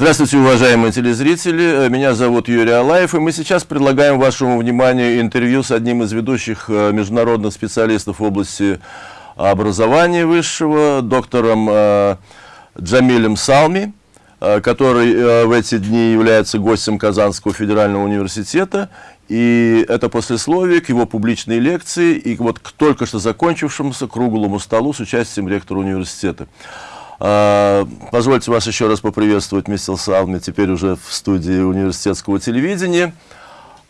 Здравствуйте, уважаемые телезрители. Меня зовут Юрий Алаев, и мы сейчас предлагаем вашему вниманию интервью с одним из ведущих э, международных специалистов в области образования высшего, доктором э, Джамилем Салми, э, который в эти дни является гостем Казанского федерального университета. И это послесловие к его публичной лекции и вот к только что закончившемуся круглому столу с участием ректора университета. А, позвольте вас еще раз поприветствовать, мистер Салми, теперь уже в студии университетского телевидения.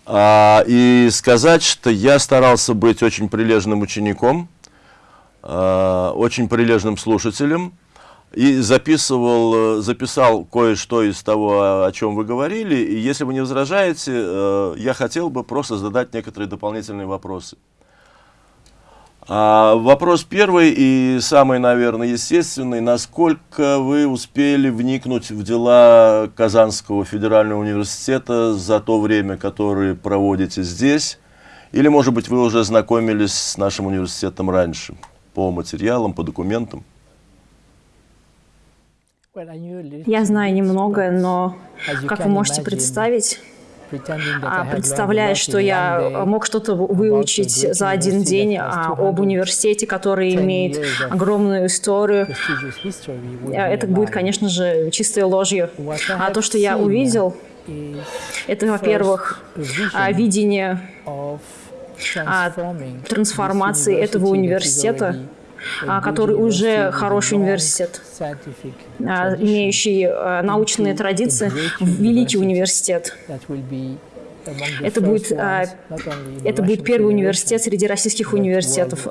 А, и сказать, что я старался быть очень прилежным учеником, а, очень прилежным слушателем, и записывал, записал кое-что из того, о чем вы говорили. И если вы не возражаете, э, я хотел бы просто задать некоторые дополнительные вопросы. А, вопрос первый и самый, наверное, естественный. Насколько вы успели вникнуть в дела Казанского федерального университета за то время, которое проводите здесь? Или, может быть, вы уже знакомились с нашим университетом раньше по материалам, по документам? Я знаю немного, но, как вы можете представить, представляя, что я мог что-то выучить за один день а, об университете, который имеет огромную историю, а, это будет, конечно же, чистой ложью. А то, что я увидел, это, во-первых, видение трансформации этого университета. а, который уже хороший университет, а, имеющий а, научные традиции, великий университет. Это будет, это будет первый университет среди российских университетов,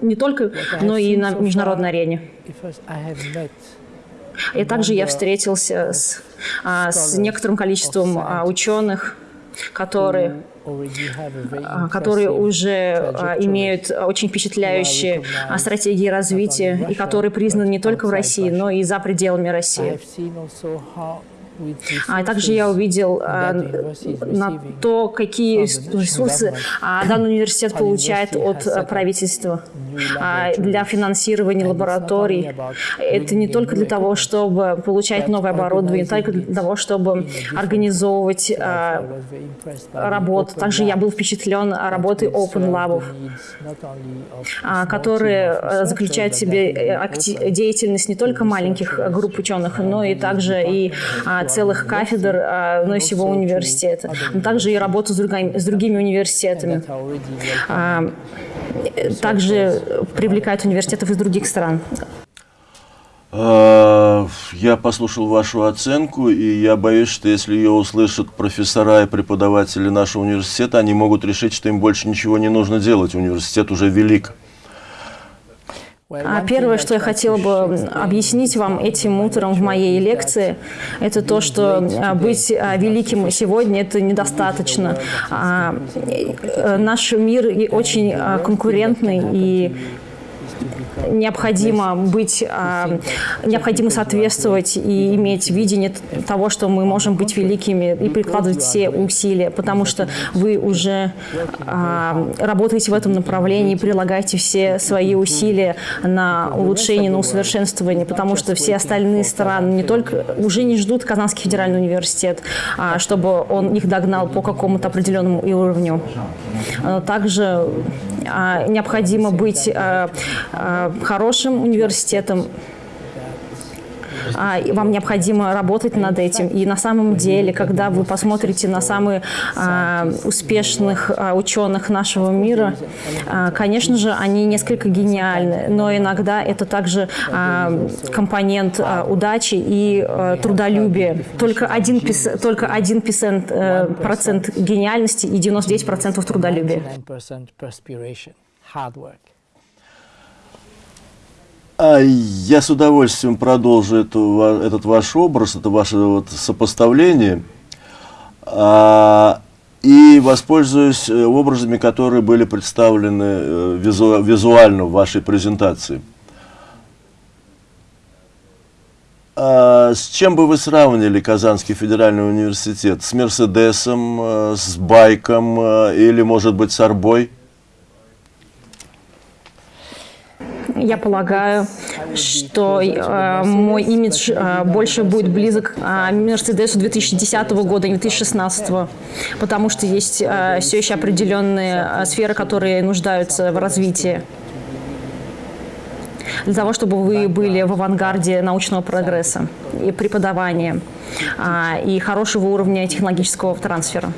не только, но и на международной арене. И также я встретился с, с некоторым количеством ученых, которые а, которые уже а, имеют очень впечатляющие а, стратегии развития и которые признаны не только в России, но и за пределами России. А также я увидел а, на то, какие ресурсы а, данный университет получает от а, правительства для финансирования лабораторий. Это не только для того, чтобы получать новое оборудование, не только для того, чтобы организовывать работу. Также я был впечатлен работой Open Lab, которые заключают в себе э, деятельность не только маленьких групп ученых, но и также и целых кафедр а, но и всего университета. Но также и работу с другими, с другими университетами. А, также привлекают университетов из других стран. А, я послушал вашу оценку, и я боюсь, что если ее услышат профессора и преподаватели нашего университета, они могут решить, что им больше ничего не нужно делать. Университет уже велик. А первое, что я хотела бы объяснить вам этим утром в моей лекции, это то, что а, быть а, великим сегодня – это недостаточно. Э, наш мир очень конкурентный, и необходимо быть, а, необходимо соответствовать и иметь видение того, что мы можем быть великими и прикладывать все усилия, потому что вы уже а, работаете в этом направлении, прилагаете все свои усилия на улучшение, на усовершенствование, потому что все остальные страны не только уже не ждут Казанский федеральный университет, а, чтобы он их догнал по какому-то определенному уровню. Также необходимо быть хорошим университетом, а, вам необходимо работать над этим. И на самом деле, когда вы посмотрите на самых а, успешных а, ученых нашего мира, а, конечно же, они несколько гениальны, но иногда это также а, компонент а, удачи и а, трудолюбия. Только один, только один процент, э, процент гениальности и 99% процентов трудолюбия. А я с удовольствием продолжу эту, этот ваш образ, это ваше вот сопоставление, а, и воспользуюсь э, образами, которые были представлены э, визу, визуально в вашей презентации. А с чем бы вы сравнили Казанский федеральный университет? С Мерседесом, э, с байком или, может быть, с Арбой? Я полагаю, что э, мой имидж э, больше будет близок э, Мерседесу 2010 года, не 2016, потому что есть э, все еще определенные э, сферы, которые нуждаются в развитии для того, чтобы вы были в авангарде научного прогресса и преподавания а, и хорошего уровня технологического трансфера.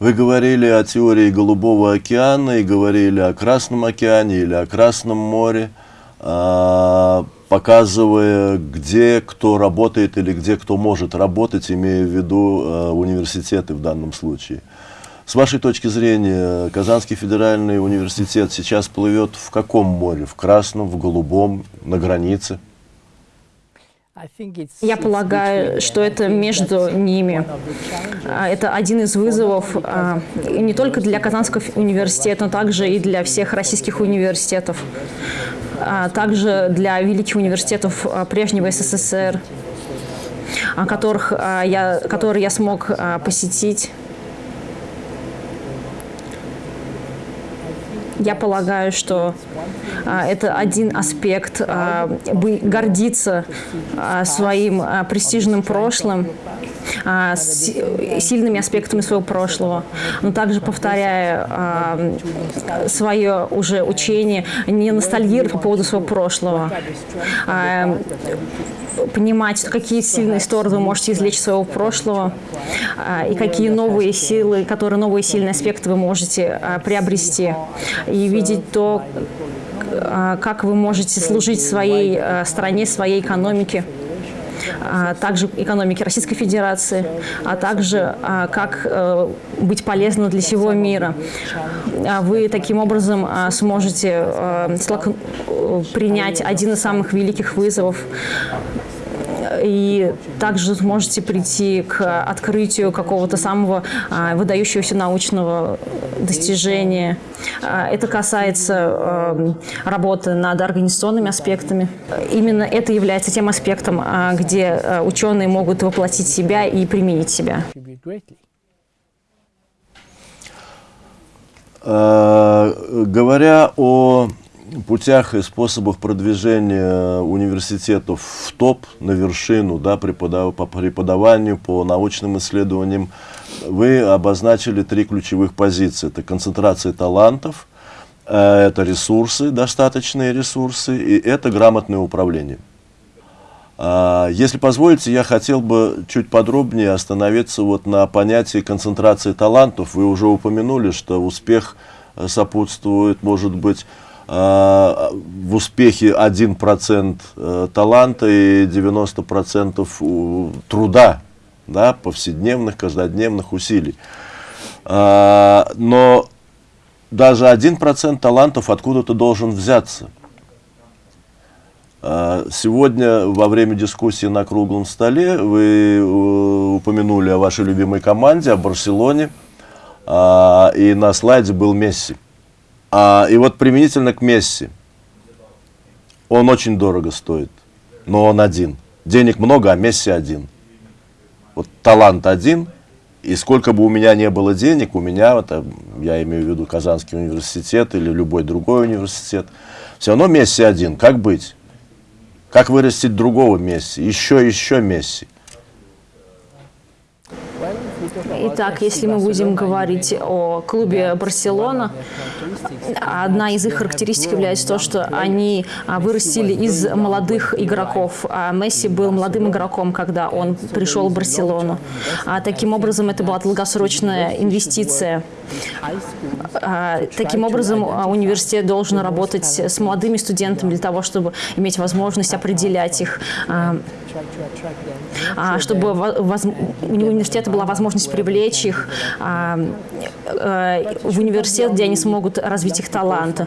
Вы говорили о теории Голубого океана и говорили о Красном океане или о Красном море, а, показывая, где кто работает или где кто может работать, имея в виду а, университеты в данном случае. С вашей точки зрения, Казанский федеральный университет сейчас плывет в каком море? В красном, в голубом, на границе? Я полагаю, что это между ними. А, это один из вызовов а, не только для Казанского университета, но также и для всех российских университетов, а также для великих университетов прежнего СССР, которых я, которые я смог посетить. Я полагаю, что а, это один аспект а, гордиться а, своим престижным прошлым, а, с, сильными аспектами своего прошлого, но также повторяя а, свое уже учение, не ностальгировать по поводу своего прошлого, а, понимать, какие сильные стороны вы можете извлечь из своего прошлого, а, и какие новые силы, которые новые сильные аспекты вы можете а, приобрести, и видеть то, а, как вы можете служить своей стране, своей экономике также экономики Российской Федерации, а также как э, быть полезным для всего мира. Вы таким образом сможете э, принять один из самых великих вызовов и также сможете прийти к открытию какого-то самого а, выдающегося научного достижения. А, это касается а, работы над организационными аспектами. Именно это является тем аспектом, где ученые могут воплотить себя и применить себя. Говоря о путях и способах продвижения университетов в топ, на вершину, да, преподав, по преподаванию, по научным исследованиям, вы обозначили три ключевых позиции. Это концентрация талантов, э, это ресурсы, достаточные ресурсы, и это грамотное управление. А, если позволите, я хотел бы чуть подробнее остановиться вот на понятии концентрации талантов. Вы уже упомянули, что успех сопутствует, может быть, в успехе 1% э, таланта и 90% труда, да, повседневных, каждодневных усилий. А, но даже 1% талантов откуда-то должен взяться. А, сегодня во время дискуссии на круглом столе вы э, упомянули о вашей любимой команде, о Барселоне, и на слайде был Месси. А, и вот применительно к Месси. Он очень дорого стоит, но он один. Денег много, а Месси один. Вот талант один, и сколько бы у меня не было денег, у меня, это, я имею в виду Казанский университет или любой другой университет, все равно Месси один. Как быть? Как вырастить другого Месси? Еще, еще Месси. Итак, если мы будем говорить о клубе Барселона, одна из их характеристик является то, что они а, вырастили из молодых игроков. А Месси был молодым игроком, когда он пришел в Барселону. А таким образом, это была долгосрочная инвестиция. Таким образом, университет должен работать с молодыми студентами для того, чтобы иметь возможность определять их, чтобы у университета была возможность привлечь их э, в университет, где они смогут развить их таланты.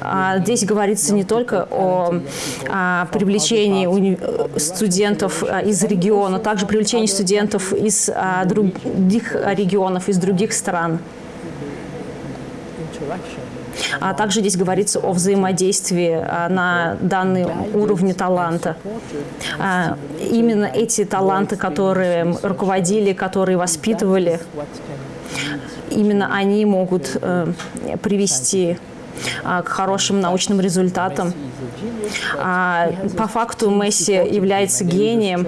А здесь говорится не только о, о привлечении уни... студентов а, из региона, также привлечении студентов из а, других регионов, из других стран. А также здесь говорится о взаимодействии а, на данный уровне таланта. А, именно эти таланты, которые руководили, которые воспитывали, именно они могут э, привести к хорошим научным результатам. А, по факту Месси является гением,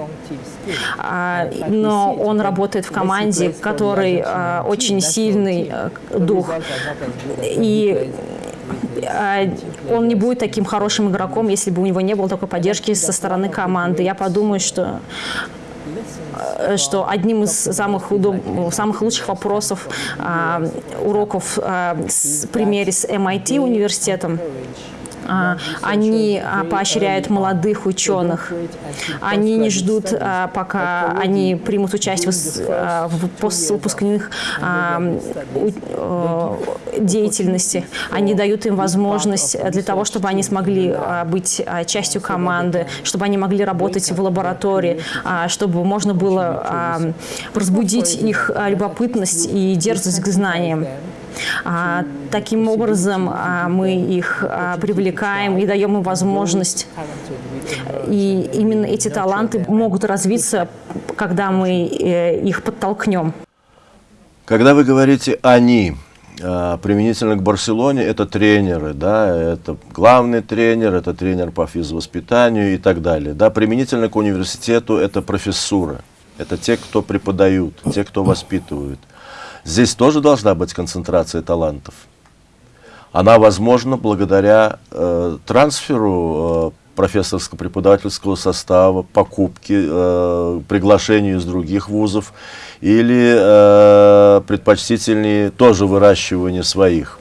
а, но он работает в команде, в которой а, очень сильный дух. И он не будет таким хорошим игроком, если бы у него не было такой поддержки со стороны команды. Я подумаю, что что одним из самых, удоб... самых лучших вопросов а, уроков а, с примере с MIT университетом они а, поощряют молодых ученых. Они не ждут, а, пока они примут участие в выпускных деятельности. Они дают им возможность для того, чтобы они смогли быть частью команды, чтобы они могли работать в лаборатории, чтобы можно было разбудить их любопытность и дерзость к знаниям. А, таким образом а, мы их а, привлекаем и даем им возможность. И именно эти таланты могут развиться, когда мы э, их подтолкнем. Когда вы говорите «они», применительно к Барселоне, это тренеры, да, это главный тренер, это тренер по физвоспитанию и так далее. Да, применительно к университету это профессура, это те, кто преподают, те, кто воспитывают. Здесь тоже должна быть концентрация талантов. Она возможна благодаря э, трансферу э, профессорско-преподавательского состава, покупке, э, приглашению из других вузов или э, предпочтительнее тоже выращивание своих.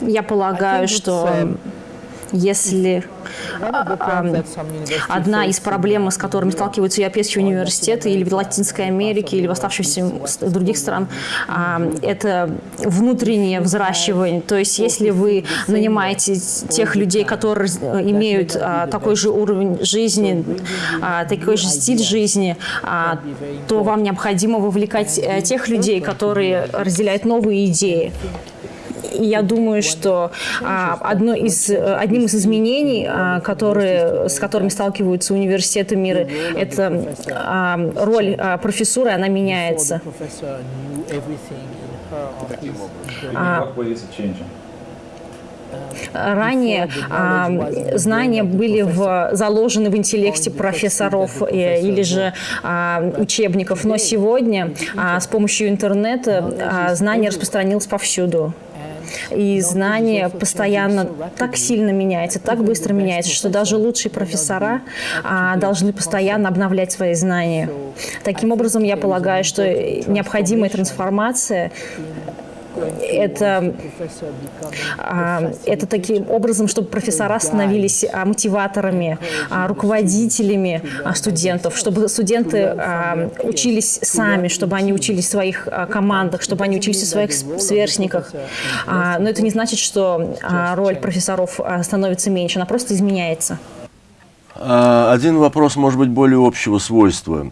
Я полагаю, что если одна из проблем, с которыми сталкиваются европейские университеты или в Латинской Америке, или в оставшихся других стран, это внутреннее взращивание. То есть если вы нанимаете тех людей, которые имеют а, такой же уровень жизни, а, такой же стиль жизни, а, то вам необходимо вовлекать э, тех людей, которые разделяют новые идеи. Я думаю, что а, одно из, одним из изменений, а, которые, с которыми сталкиваются университеты мира, это а, роль профессуры, она меняется. Ранее а, знания были в, заложены в интеллекте профессоров э, или же а, учебников, но сегодня а, с помощью интернета знания распространились повсюду. И знание постоянно так сильно меняется, так быстро меняется, что даже лучшие профессора а, должны постоянно обновлять свои знания. Таким образом, я полагаю, что необходимая трансформация это, а, это таким образом, чтобы профессора становились а, мотиваторами, а, руководителями студентов, чтобы студенты учились сами, чтобы они учились в своих командах, чтобы они учились в своих сверстниках. Но это не значит, что роль профессоров становится меньше, она просто изменяется. Один вопрос, может быть, более общего свойства.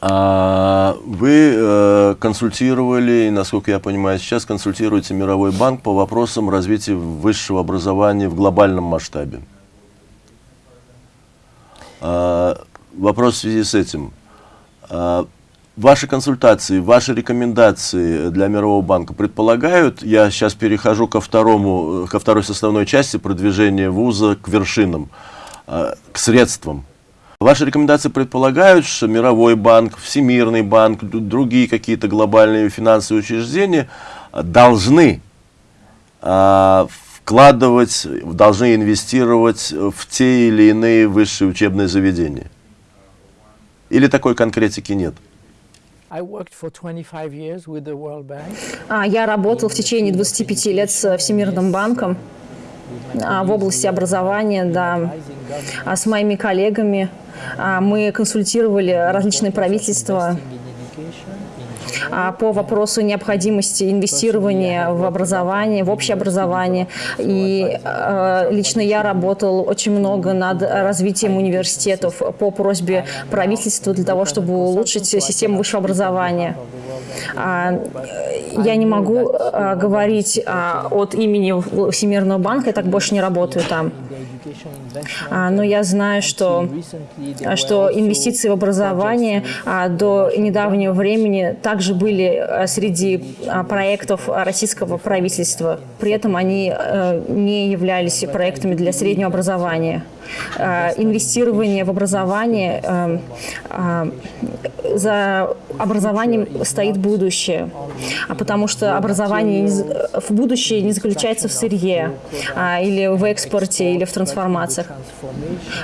А вы э, консультировали, насколько я понимаю, сейчас консультируете Мировой банк по вопросам развития высшего образования в глобальном масштабе. А, вопрос в связи с этим. А, ваши консультации, ваши рекомендации для Мирового банка предполагают, я сейчас перехожу ко, второму, ко второй составной части продвижения вуза к вершинам, к средствам, Ваши рекомендации предполагают, что Мировой банк, Всемирный банк, другие какие-то глобальные финансовые учреждения должны э, вкладывать, должны инвестировать в те или иные высшие учебные заведения? Или такой конкретики нет? А, я работал в течение 25 лет с Всемирным банком а, в области образования, да, а с моими коллегами а, мы консультировали различные правительства а, по вопросу необходимости инвестирования в образование, в общее образование. И э, лично я работал очень много над развитием университетов по просьбе правительства для того, чтобы улучшить систему высшего образования. А, я не могу а, говорить а, от имени Всемирного банка, я так больше не работаю там. Но я знаю, что, что инвестиции в образование до недавнего времени также были среди проектов российского правительства. При этом они не являлись проектами для среднего образования. Э, инвестирование в образование, э, э, за образованием стоит будущее, а потому что образование в будущее не заключается в сырье а, или в экспорте, или в трансформациях,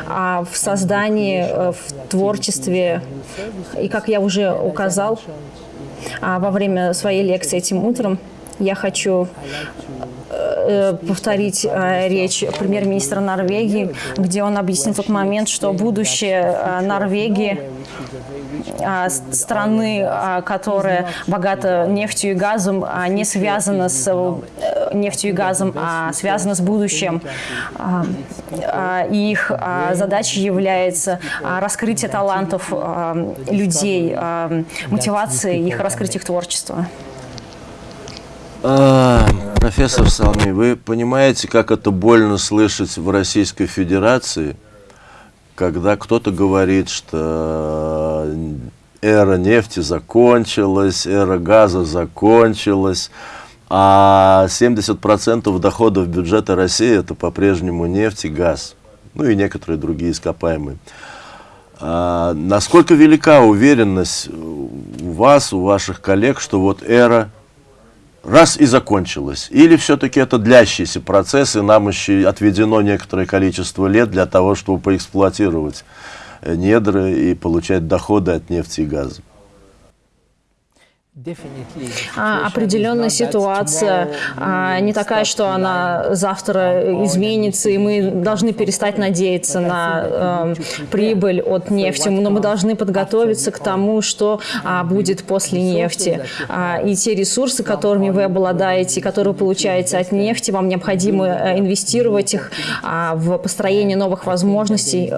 а в создании, в творчестве. И как я уже указал а, во время своей лекции этим утром, я хочу Э, повторить э, речь премьер-министра Норвегии, где он объяснил тот момент, что будущее э, Норвегии страны, которая богата нефтью и газом, не связана с нефтью и газом, а связана с будущим. И их задачей является раскрытие талантов людей, мотивация их раскрыть их творчество. А, профессор Салми, вы понимаете, как это больно слышать в Российской Федерации, когда кто-то говорит, что эра нефти закончилась, эра газа закончилась, а 70% доходов бюджета России это по-прежнему нефть и газ, ну и некоторые другие ископаемые. А, насколько велика уверенность у вас, у ваших коллег, что вот эра раз и закончилось? Или все-таки это длящийся процесс, и нам еще отведено некоторое количество лет для того, чтобы поэксплуатировать недры и получать доходы от нефти и газа? А, определенная ситуация а, не такая, что она завтра изменится, и мы должны перестать надеяться на э, прибыль от нефти, но мы должны подготовиться к тому, что а, будет после нефти. А, и те ресурсы, которыми вы обладаете, которые вы получаете от нефти, вам необходимо э, инвестировать их а, в построение новых возможностей.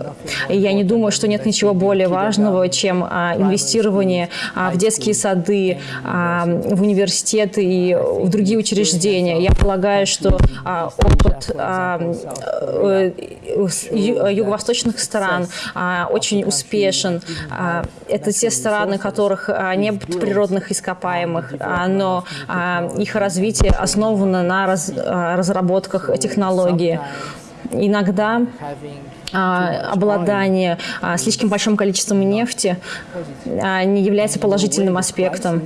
И я не думаю, что нет ничего более важного, чем а, инвестирование а, в детские сады, а, в университеты и в другие учреждения. Я полагаю, что а, опыт а, э, юго-восточных стран очень успешен. Это те страны, которых нет природных ископаемых, но их развитие основано на разработках технологии. Иногда а, обладание а, слишком большим количеством нефти а, не является положительным аспектом.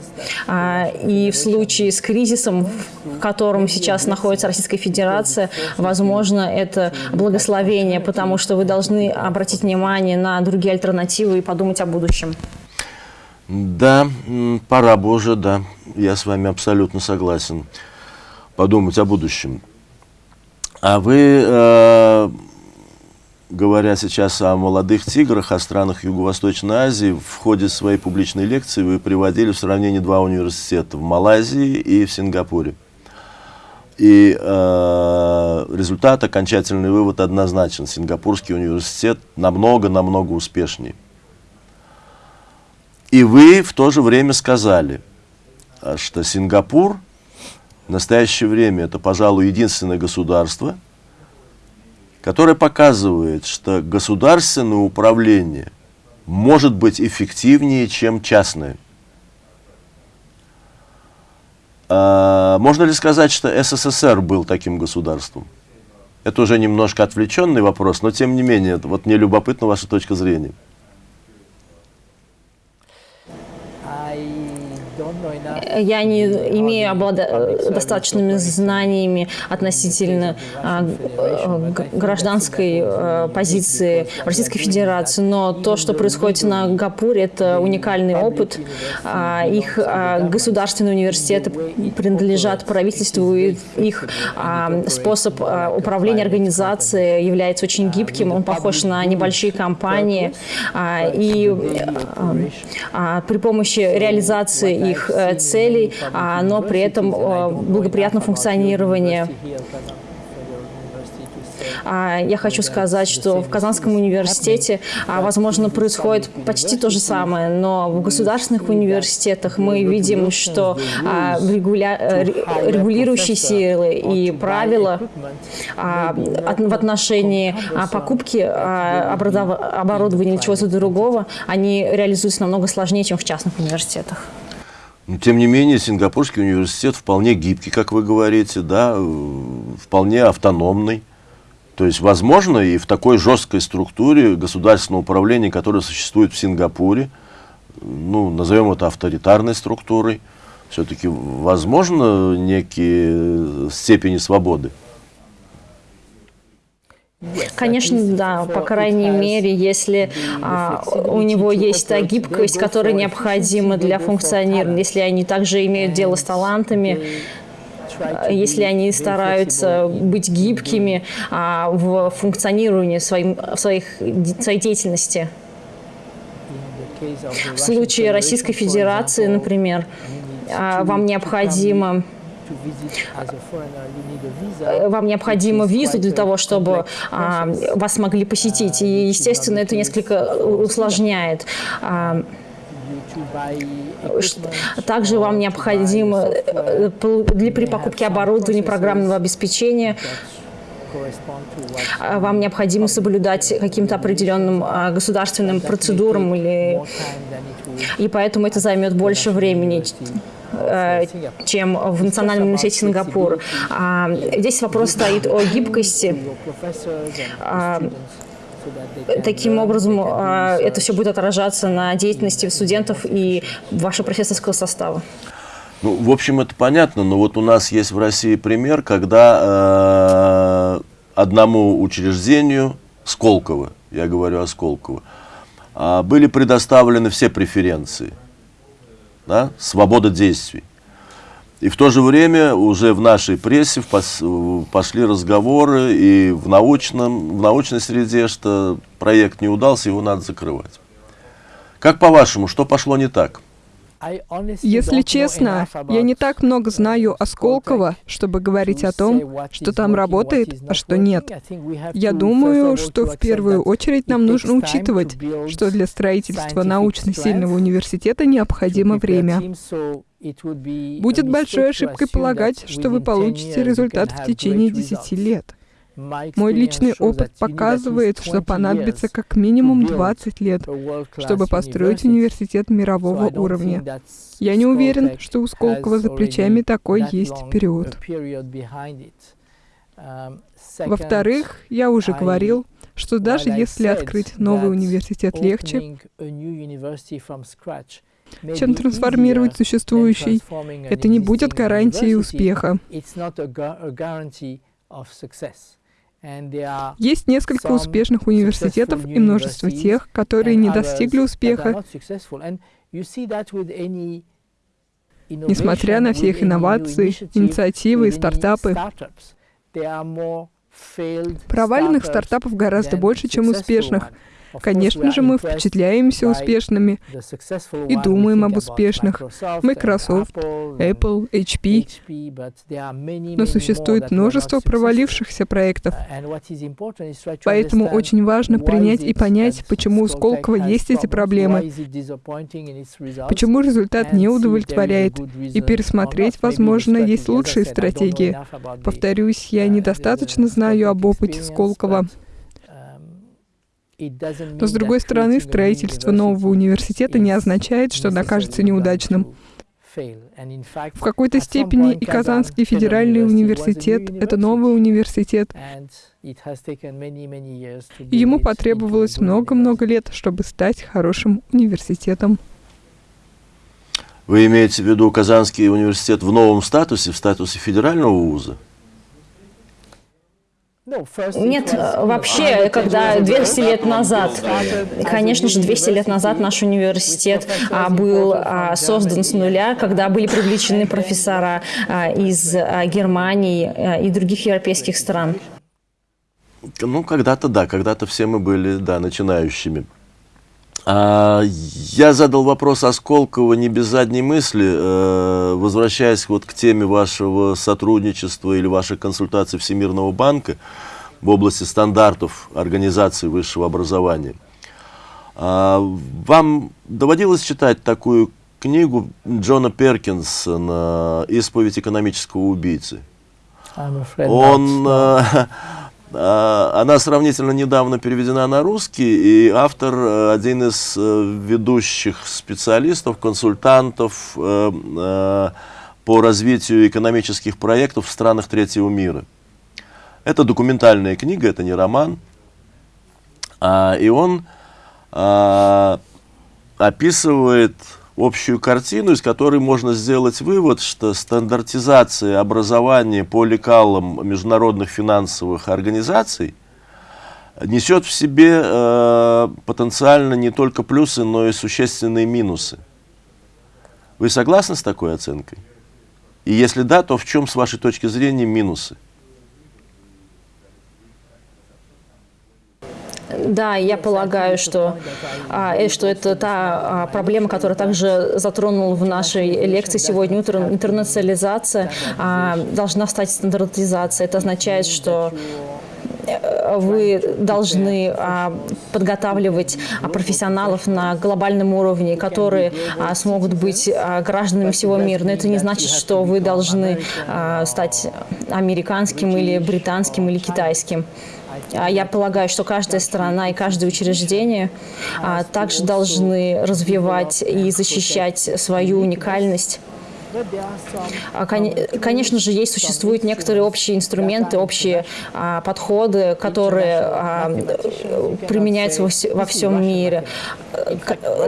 И в случае с кризисом, в котором сейчас находится Российская Федерация, возможно, это благословение, потому что вы должны обратить внимание на другие альтернативы и подумать о будущем. Да, пора бы уже, да. Я с вами абсолютно согласен. Подумать о будущем. А вы э, говоря сейчас о молодых тиграх, о странах Юго-Восточной Азии, в ходе своей публичной лекции вы приводили в сравнение два университета в Малайзии и в Сингапуре. И э, результат, окончательный вывод однозначен. Сингапурский университет намного-намного успешнее. И вы в то же время сказали, что Сингапур в настоящее время это, пожалуй, единственное государство – которая показывает, что государственное управление может быть эффективнее, чем частное. А, можно ли сказать, что СССР был таким государством? Это уже немножко отвлеченный вопрос, но тем не менее, вот мне любопытна ваша точка зрения. Я не имею облада... достаточными знаниями относительно а, гражданской а, позиции Российской Федерации, но то, что происходит на Гапуре, это уникальный опыт. А, их государственные университеты принадлежат правительству, и их способ управления организацией является очень гибким, он похож на небольшие компании, и при помощи реализации их э, целей, а, но при этом э, благоприятном функционировании я хочу сказать, что в Казанском университете, возможно, происходит почти то же самое, но в государственных университетах мы видим, что регуля... регулирующие силы и правила в отношении покупки оборудования или чего-то другого, они реализуются намного сложнее, чем в частных университетах. Но, тем не менее, Сингапурский университет вполне гибкий, как вы говорите, да, э, вполне автономный. То есть, возможно, и в такой жесткой структуре государственного управления, которое существует в Сингапуре, ну, назовем это авторитарной структурой, все-таки возможно некие степени свободы. Конечно, да, по крайней мере, если а, у него есть та гибкость, которая необходима для функционирования, если они также имеют дело с талантами, а, если они стараются быть гибкими а, в функционировании своим, своих, своей деятельности. В случае Российской Федерации, например, а, вам необходимо вам необходима виза для того, чтобы а, вас могли посетить. И, естественно, это несколько усложняет. А, также вам необходимо э, для, при покупке оборудования программного обеспечения. а, вам необходимо соблюдать каким-то определенным государственным процедурам, или... и поэтому это займет больше времени. Э, чем в Национальном университете Сингапур. А, здесь вопрос стоит о гибкости. А, таким образом, а, это все будет отражаться на деятельности студентов и вашего профессорского состава. Ну, в общем, это понятно, но вот у нас есть в России пример, когда э, одному учреждению, Сколково, я говорю о Сколково, э, были предоставлены все преференции – да, свобода действий. И в то же время уже в нашей прессе пошли разговоры и в, научном, в научной среде, что проект не удался, его надо закрывать. Как по-вашему, что пошло не так? Если честно, я не так много знаю о Сколково, чтобы говорить о том, что там работает, а что нет. Я думаю, что в первую очередь нам нужно учитывать, что для строительства научно сильного университета необходимо время. Будет большой ошибкой полагать, что вы получите результат в течение 10 лет. Мой личный опыт показывает, что понадобится как минимум 20 лет, чтобы построить университет мирового уровня. Я не уверен, что у Сколково за плечами такой есть период. Во-вторых, я уже говорил, что даже если открыть новый университет легче, чем трансформировать существующий, это не будет гарантией успеха. Есть несколько успешных университетов и множество тех, которые не достигли успеха. Несмотря на все их инновации, инициативы и стартапы, проваленных стартапов гораздо больше, чем успешных. Конечно же, мы впечатляемся успешными и думаем об успешных. Microsoft, Apple, HP. Но существует множество провалившихся проектов. Поэтому очень важно принять и понять, почему у Сколково есть эти проблемы, почему результат не удовлетворяет, и пересмотреть, возможно, есть лучшие стратегии. Повторюсь, я недостаточно знаю об опыте Сколково. Но, с другой стороны, строительство нового университета не означает, что он окажется неудачным. В какой-то степени и Казанский федеральный университет — это новый университет. И ему потребовалось много-много лет, чтобы стать хорошим университетом. Вы имеете в виду Казанский университет в новом статусе, в статусе федерального вуза? Нет, вообще, когда 200 лет назад, конечно же, 200 лет назад наш университет а, был а, создан с нуля, когда были привлечены профессора а, из Германии и других европейских стран. Ну, когда-то да, когда-то все мы были, да, начинающими. Я задал вопрос Осколково не без задней мысли, э, возвращаясь вот к теме вашего сотрудничества или вашей консультации Всемирного банка. в области стандартов организации высшего образования. А, вам доводилось читать такую книгу Джона Перкинсона «Исповедь экономического убийцы»? Он, э, она сравнительно недавно переведена на русский, и автор э, один из ведущих специалистов, консультантов по развитию экономических проектов в странах третьего мира. Это документальная книга, это не роман. А, и он а, описывает общую картину, из которой можно сделать вывод, что стандартизация образования по лекалам международных финансовых организаций несет в себе э, потенциально не только плюсы, но и существенные минусы. Вы согласны с такой оценкой? И если да, то в чем, с вашей точки зрения, минусы? Да, я полагаю, что, а, что это та а, проблема, которая также затронула в нашей лекции сегодня утром. Интернационализация а, должна стать стандартизацией. Это означает, что э, вы должны подготавливать профессионалов на глобальном уровне, которые смогут быть гражданами всего мира. Но это не значит, что вы должны стать американским или британским или китайским. А я полагаю, что каждая страна и каждое учреждение а, также должны развивать и защищать свою уникальность. А, конечно же, есть, существуют некоторые общие инструменты, общие а, подходы, которые а, применяются во, во всем мире.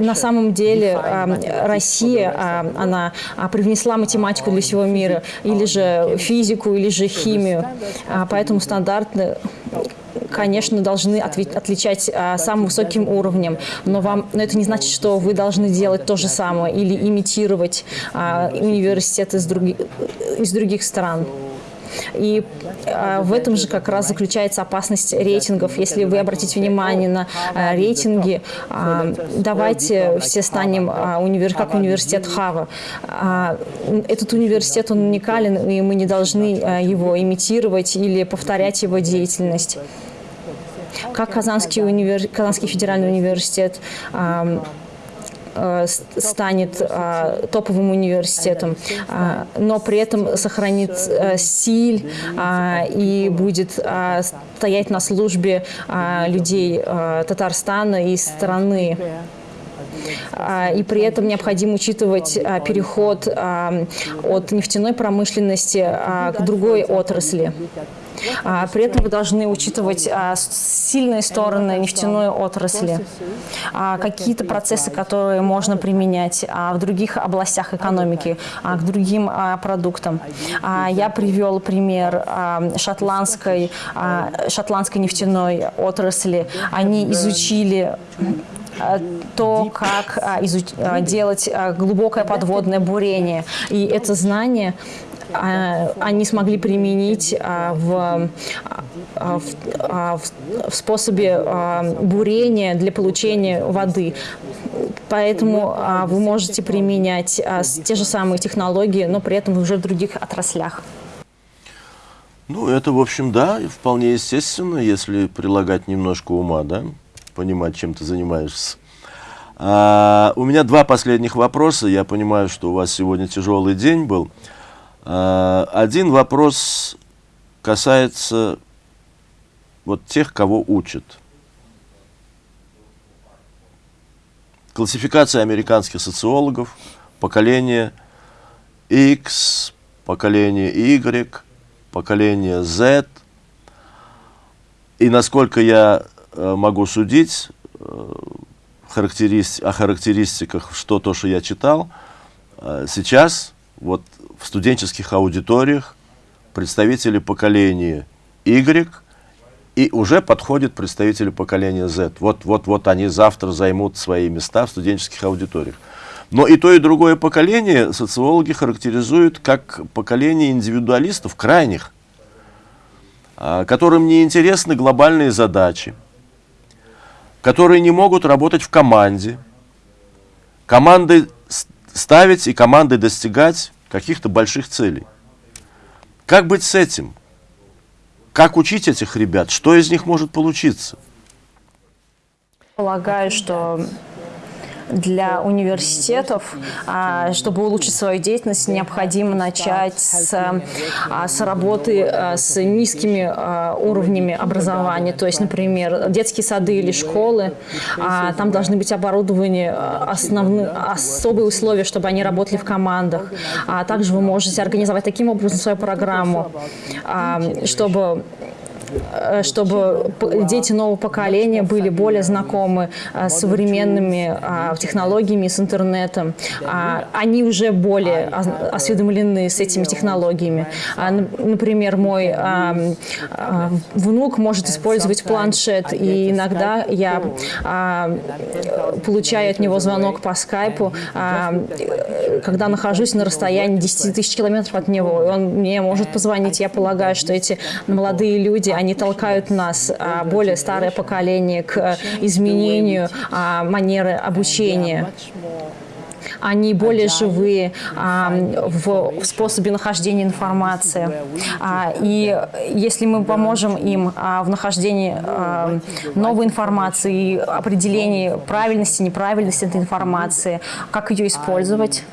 На самом деле а, Россия, а, она привнесла математику для всего мира, или же физику, или же химию. А, поэтому стандарты конечно, должны отличать а, самым высоким уровнем, но, вам, но это не значит, что вы должны делать то же самое или имитировать а, университеты из, други, из других стран. И а, в этом же как раз заключается опасность рейтингов. Если вы обратите внимание на а, рейтинги, а, давайте все станем как университет Хава. Этот университет, он уникален, и мы не должны его имитировать или повторять его деятельность как Казанский, универ... Казанский федеральный университет станет а, топовым университетом, а, но при этом сохранит а, стиль а, и будет а, стоять на службе людей Татарстана и страны. И при этом необходимо учитывать переход от нефтяной промышленности к другой отрасли. При этом вы должны учитывать сильные стороны нефтяной отрасли, какие-то процессы, которые можно применять в других областях экономики, к другим продуктам. Я привел пример шотландской, шотландской нефтяной отрасли. Они изучили Э, то, как а, изуч... А, делать а, глубокое подводное бурение. И это знание они смогли применить в, в, в способе бурения для получения воды. Поэтому вы можете применять те же самые технологии, но при этом уже в других отраслях. Ну, это, в общем, да, вполне естественно, если прилагать немножко ума, да понимать, чем ты занимаешься. А, у меня два последних вопроса. Я понимаю, что у вас сегодня тяжелый день был. А, один вопрос касается вот тех, кого учат. Классификация американских социологов, поколение X, поколение Y, поколение Z. И насколько я Э, могу судить э, характерист... о характеристиках, что то, что я читал. Э, сейчас вот в студенческих аудиториях представители поколения Y и уже подходят представители поколения Z. Вот, вот, вот они завтра займут свои места в студенческих аудиториях. Но и то, и другое поколение социологи характеризуют как поколение индивидуалистов, крайних, которым не интересны глобальные задачи, которые не могут работать в команде, команды ставить и командой достигать каких-то больших целей. Как быть с этим? как учить этих ребят? Что из них может получиться? Полагаю, что для университетов, а, чтобы улучшить свою деятельность, необходимо начать с, а, с работы а, с низкими уровнями образования. То есть, например, детские сады или школы, там должны быть оборудованы основные, особые условия, чтобы они работали в командах. А также вы можете организовать таким образом свою программу, чтобы чтобы дети нового поколения были более знакомы э, с современными а, технологиями, с интернетом. А, они уже более осведомлены с этими технологиями. А, например, мой внук может использовать планшет, и иногда я получаю от него звонок по скайпу, когда нахожусь на расстоянии 10 тысяч километров от него, и он мне может позвонить. Я полагаю, что эти молодые люди, они толкают нас, а, более старое поколение, к э, изменению а, манеры обучения они более живые а, в, способе нахождения информации. А, и если мы поможем им а, в нахождении а, новой информации определении правильности, неправильности этой информации, как ее использовать,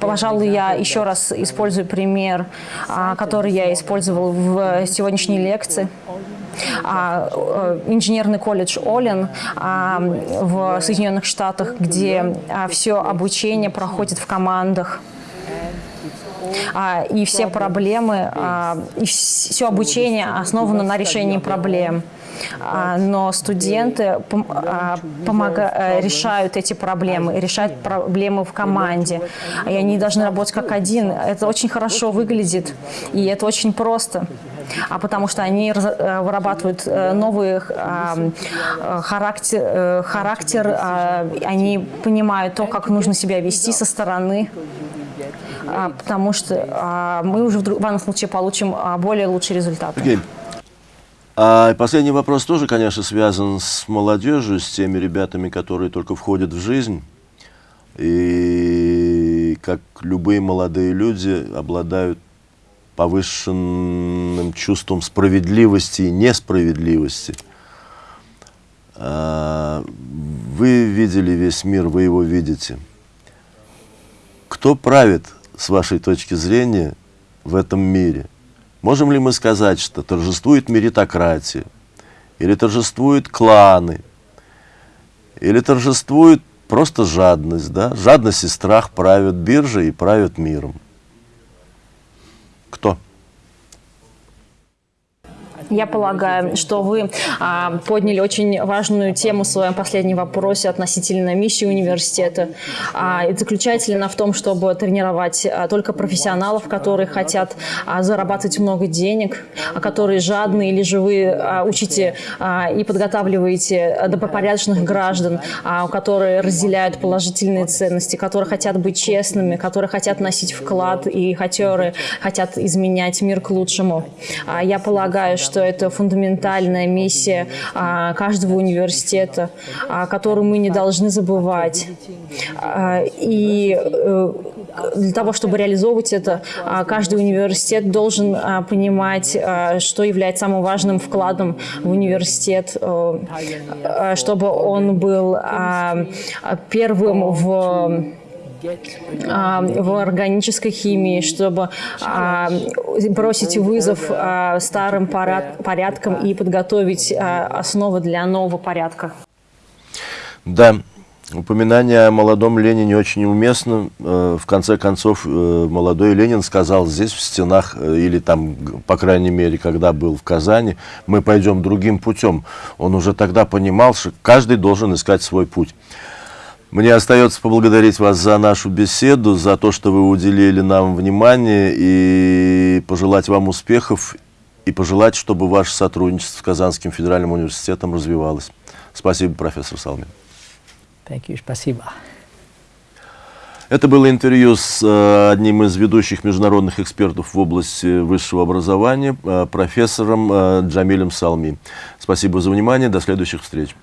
пожалуй, я еще раз использую пример, а, который я использовал в сегодняшней лекции. А, э, инженерный колледж Олин в Соединенных Штатах, где все обучение проходит в командах. И все проблемы, и все обучение основано на решении проблем. А, но студенты а, помога, э, решают эти проблемы, решают проблемы в команде, и они должны работать как один. Это очень хорошо выглядит, и это очень просто. А потому что они э, вырабатывают э, новый характер, характер они понимают то, как нужно себя вести со стороны, потому что мы уже в данном случае получим более лучший результат. Okay. А последний вопрос тоже, конечно, связан с молодежью, с теми ребятами, которые только входят в жизнь. И как любые молодые люди обладают повышенным чувством справедливости и несправедливости. А, вы видели весь мир, вы его видите. Кто правит, с вашей точки зрения, в этом мире? Можем ли мы сказать, что торжествует меритократия, или торжествуют кланы, или торжествует просто жадность, да? Жадность и страх правят биржей и правят миром. Кто? Я полагаю, что вы а, подняли очень важную тему в своем последнем вопросе относительно миссии университета. А, и заключается ли она в том, чтобы тренировать а, только профессионалов, которые хотят а, зарабатывать много денег, а, которые жадные или же вы а, учите а, и подготавливаете добропорядочных граждан, а, которые разделяют положительные ценности, которые хотят быть честными, которые хотят носить вклад и которые хотят изменять мир к лучшему. А, я полагаю, что это фундаментальная миссия а, каждого университета, а, которую мы не должны забывать. А, и э, для того, чтобы реализовывать это, каждый университет должен понимать, что является самым важным вкладом в университет, э, чтобы он был первым в а, в органической химии, чтобы а, бросить вызов а, старым порядкам и подготовить основы для нового порядка. Да, упоминание о молодом Ленине очень уместно. Э, в конце концов, э, молодой Ленин сказал здесь, в стенах, э, или там, по крайней мере, когда был в Казани, мы пойдем другим путем. Он уже тогда понимал, что каждый должен искать свой путь. Мне остается поблагодарить вас за нашу беседу, за то, что вы уделили нам внимание, и пожелать вам успехов, и пожелать, чтобы ваше сотрудничество с Казанским федеральным университетом развивалось. Спасибо, профессор Салмин. You. Спасибо. Это было интервью с э, одним из ведущих международных экспертов в области высшего образования, э, профессором э, Джамилем Салми. Спасибо за внимание, до следующих встреч.